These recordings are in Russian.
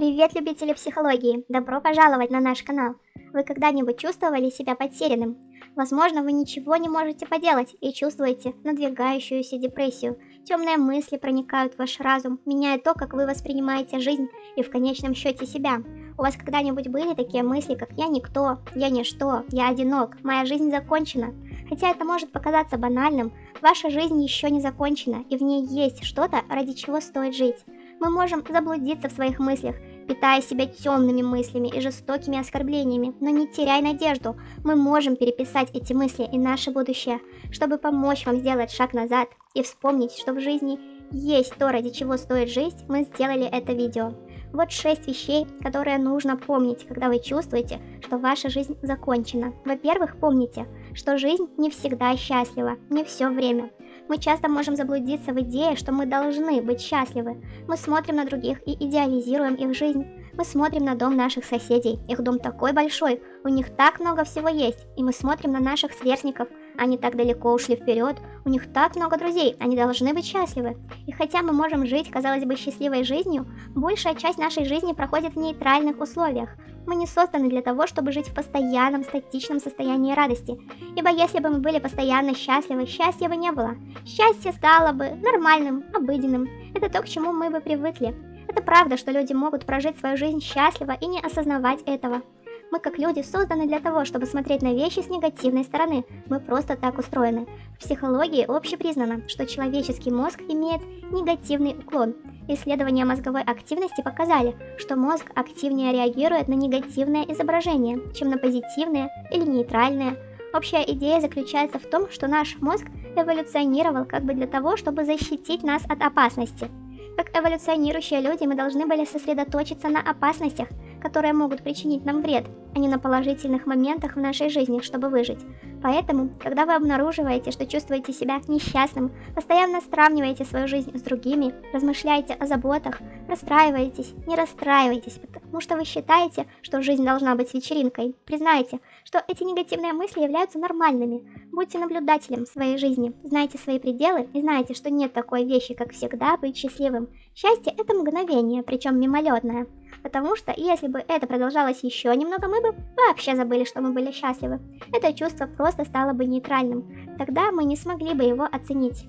Привет, любители психологии! Добро пожаловать на наш канал! Вы когда-нибудь чувствовали себя потерянным? Возможно, вы ничего не можете поделать и чувствуете надвигающуюся депрессию. Темные мысли проникают в ваш разум, меняя то, как вы воспринимаете жизнь и в конечном счете себя. У вас когда-нибудь были такие мысли, как «я никто», «я ничто», «я одинок», «моя жизнь закончена»? Хотя это может показаться банальным, ваша жизнь еще не закончена, и в ней есть что-то, ради чего стоит жить. Мы можем заблудиться в своих мыслях, питая себя темными мыслями и жестокими оскорблениями, но не теряй надежду, мы можем переписать эти мысли и наше будущее, чтобы помочь вам сделать шаг назад и вспомнить, что в жизни есть то, ради чего стоит жить, мы сделали это видео. Вот шесть вещей, которые нужно помнить, когда вы чувствуете, что ваша жизнь закончена. Во-первых, помните, что жизнь не всегда счастлива, не все время. Мы часто можем заблудиться в идее, что мы должны быть счастливы. Мы смотрим на других и идеализируем их жизнь. Мы смотрим на дом наших соседей. Их дом такой большой, у них так много всего есть. И мы смотрим на наших сверстников. Они так далеко ушли вперед, у них так много друзей, они должны быть счастливы. И хотя мы можем жить, казалось бы, счастливой жизнью, большая часть нашей жизни проходит в нейтральных условиях. Мы не созданы для того, чтобы жить в постоянном статичном состоянии радости. Ибо если бы мы были постоянно счастливы, счастья бы не было. Счастье стало бы нормальным, обыденным. Это то, к чему мы бы привыкли. Это правда, что люди могут прожить свою жизнь счастливо и не осознавать этого. Мы как люди созданы для того, чтобы смотреть на вещи с негативной стороны. Мы просто так устроены. В психологии общепризнано, что человеческий мозг имеет негативный уклон. Исследования мозговой активности показали, что мозг активнее реагирует на негативное изображение, чем на позитивное или нейтральное. Общая идея заключается в том, что наш мозг эволюционировал как бы для того, чтобы защитить нас от опасности. Как эволюционирующие люди мы должны были сосредоточиться на опасностях, которые могут причинить нам вред, а не на положительных моментах в нашей жизни, чтобы выжить. Поэтому, когда вы обнаруживаете, что чувствуете себя несчастным, постоянно сравниваете свою жизнь с другими, размышляете о заботах, расстраиваетесь, не расстраивайтесь, потому что вы считаете, что жизнь должна быть вечеринкой. Признайте, что эти негативные мысли являются нормальными. Будьте наблюдателем своей жизни, знайте свои пределы и знайте, что нет такой вещи, как всегда быть счастливым. Счастье – это мгновение, причем мимолетное. Потому что если бы это продолжалось еще немного, мы бы вообще забыли, что мы были счастливы. Это чувство просто стало бы нейтральным. Тогда мы не смогли бы его оценить.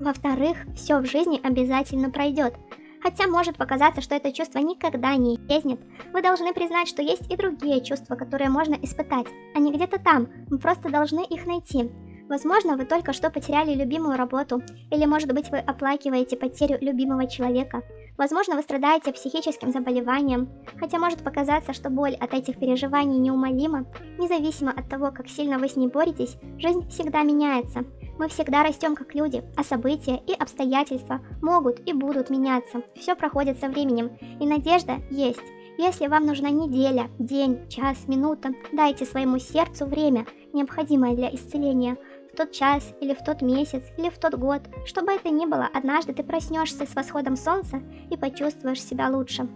Во-вторых, все в жизни обязательно пройдет. Хотя может показаться, что это чувство никогда не исчезнет, вы должны признать, что есть и другие чувства, которые можно испытать. Они где-то там, мы просто должны их найти. Возможно, вы только что потеряли любимую работу, или может быть вы оплакиваете потерю любимого человека. Возможно, вы страдаете психическим заболеванием, хотя может показаться, что боль от этих переживаний неумолима. Независимо от того, как сильно вы с ней боретесь, жизнь всегда меняется. Мы всегда растем как люди, а события и обстоятельства могут и будут меняться. Все проходит со временем, и надежда есть. Если вам нужна неделя, день, час, минута, дайте своему сердцу время, необходимое для исцеления – в тот час, или в тот месяц, или в тот год. Что бы это ни было, однажды ты проснешься с восходом солнца и почувствуешь себя лучше.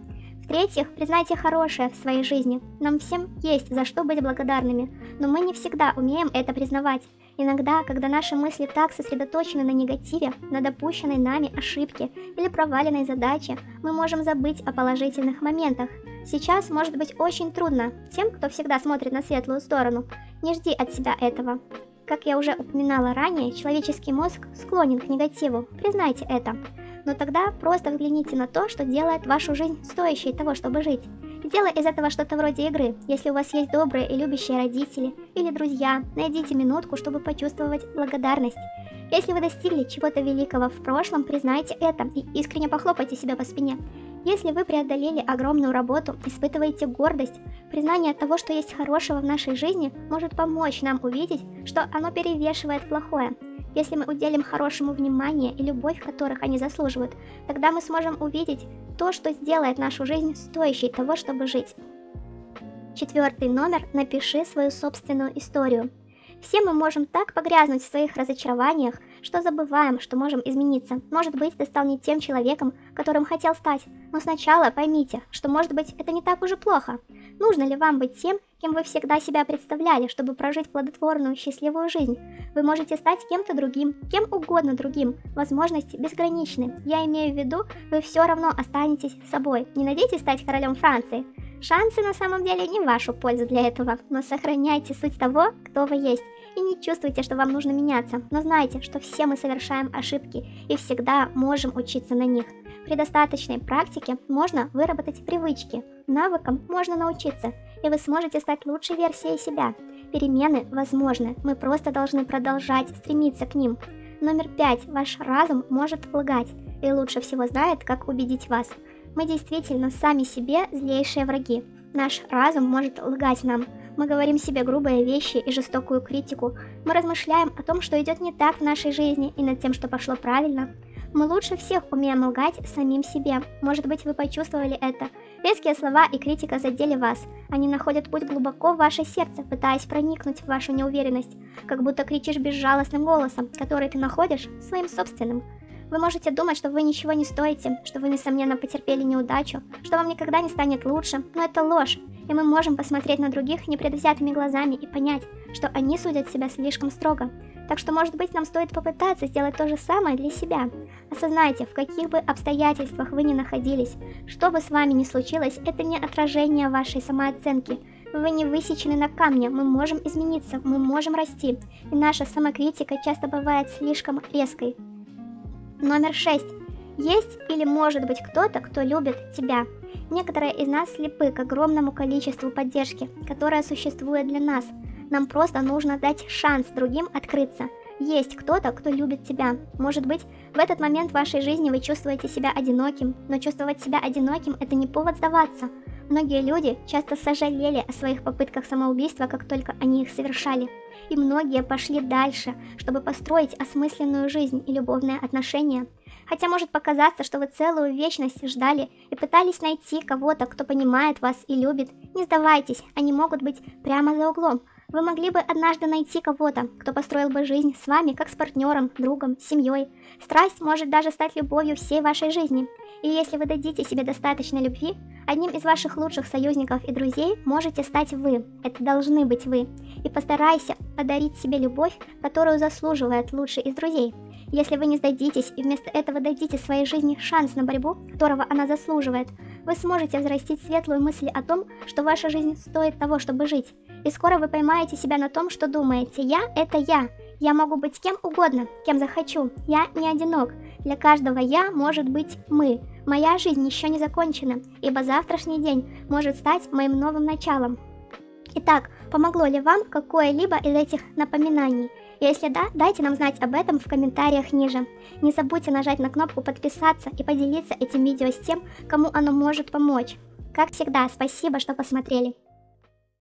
В-третьих, признайте хорошее в своей жизни. Нам всем есть за что быть благодарными, но мы не всегда умеем это признавать. Иногда, когда наши мысли так сосредоточены на негативе, на допущенной нами ошибке или проваленной задаче, мы можем забыть о положительных моментах. Сейчас может быть очень трудно тем, кто всегда смотрит на светлую сторону. Не жди от себя этого. Как я уже упоминала ранее, человеческий мозг склонен к негативу, признайте это. Но тогда просто взгляните на то, что делает вашу жизнь стоящей того, чтобы жить. Сделай из этого что-то вроде игры. Если у вас есть добрые и любящие родители или друзья, найдите минутку, чтобы почувствовать благодарность. Если вы достигли чего-то великого в прошлом, признайте это и искренне похлопайте себя по спине. Если вы преодолели огромную работу, испытываете гордость, признание того, что есть хорошего в нашей жизни, может помочь нам увидеть, что оно перевешивает плохое. Если мы уделим хорошему внимание и любовь, которых они заслуживают, тогда мы сможем увидеть то, что сделает нашу жизнь стоящей того, чтобы жить. Четвертый номер «Напиши свою собственную историю». Все мы можем так погрязнуть в своих разочарованиях, что забываем, что можем измениться. Может быть, ты стал не тем человеком, которым хотел стать. Но сначала поймите, что может быть это не так уже плохо. Нужно ли вам быть тем, кем вы всегда себя представляли, чтобы прожить плодотворную, счастливую жизнь? Вы можете стать кем-то другим, кем угодно другим. Возможности безграничны. Я имею в виду, вы все равно останетесь собой. Не надейтесь стать королем Франции. Шансы на самом деле не в вашу пользу для этого, но сохраняйте суть того, кто вы есть. И не чувствуйте, что вам нужно меняться, но знайте, что все мы совершаем ошибки и всегда можем учиться на них. При достаточной практике можно выработать привычки, навыкам можно научиться, и вы сможете стать лучшей версией себя. Перемены возможны, мы просто должны продолжать стремиться к ним. Номер пять. Ваш разум может лгать и лучше всего знает, как убедить вас. Мы действительно сами себе злейшие враги. Наш разум может лгать нам. Мы говорим себе грубые вещи и жестокую критику. Мы размышляем о том, что идет не так в нашей жизни и над тем, что пошло правильно. Мы лучше всех умеем лгать самим себе. Может быть, вы почувствовали это. Резкие слова и критика задели вас. Они находят путь глубоко в ваше сердце, пытаясь проникнуть в вашу неуверенность, как будто кричишь безжалостным голосом, который ты находишь своим собственным. Вы можете думать, что вы ничего не стоите, что вы, несомненно, потерпели неудачу, что вам никогда не станет лучше, но это ложь, и мы можем посмотреть на других непредвзятыми глазами и понять, что они судят себя слишком строго. Так что, может быть, нам стоит попытаться сделать то же самое для себя. Осознайте, в каких бы обстоятельствах вы ни находились, что бы с вами ни случилось, это не отражение вашей самооценки. Вы не высечены на камне, мы можем измениться, мы можем расти, и наша самокритика часто бывает слишком резкой. Номер 6. Есть или может быть кто-то, кто любит тебя. Некоторые из нас слепы к огромному количеству поддержки, которая существует для нас. Нам просто нужно дать шанс другим открыться. Есть кто-то, кто любит тебя. Может быть, в этот момент в вашей жизни вы чувствуете себя одиноким, но чувствовать себя одиноким – это не повод сдаваться. Многие люди часто сожалели о своих попытках самоубийства, как только они их совершали. И многие пошли дальше, чтобы построить осмысленную жизнь и любовные отношения. Хотя может показаться, что вы целую вечность ждали и пытались найти кого-то, кто понимает вас и любит. Не сдавайтесь, они могут быть прямо за углом. Вы могли бы однажды найти кого-то, кто построил бы жизнь с вами, как с партнером, другом, семьей. Страсть может даже стать любовью всей вашей жизни. И если вы дадите себе достаточно любви, одним из ваших лучших союзников и друзей можете стать вы. Это должны быть вы. И постарайся подарить себе любовь, которую заслуживает лучший из друзей. Если вы не сдадитесь и вместо этого дадите своей жизни шанс на борьбу, которого она заслуживает, вы сможете взрастить светлую мысль о том, что ваша жизнь стоит того, чтобы жить. И скоро вы поймаете себя на том, что думаете «я – это я». Я могу быть кем угодно, кем захочу. Я не одинок. Для каждого «я» может быть «мы». Моя жизнь еще не закончена, ибо завтрашний день может стать моим новым началом. Итак, помогло ли вам какое-либо из этих напоминаний? Если да, дайте нам знать об этом в комментариях ниже. Не забудьте нажать на кнопку подписаться и поделиться этим видео с тем, кому оно может помочь. Как всегда, спасибо, что посмотрели.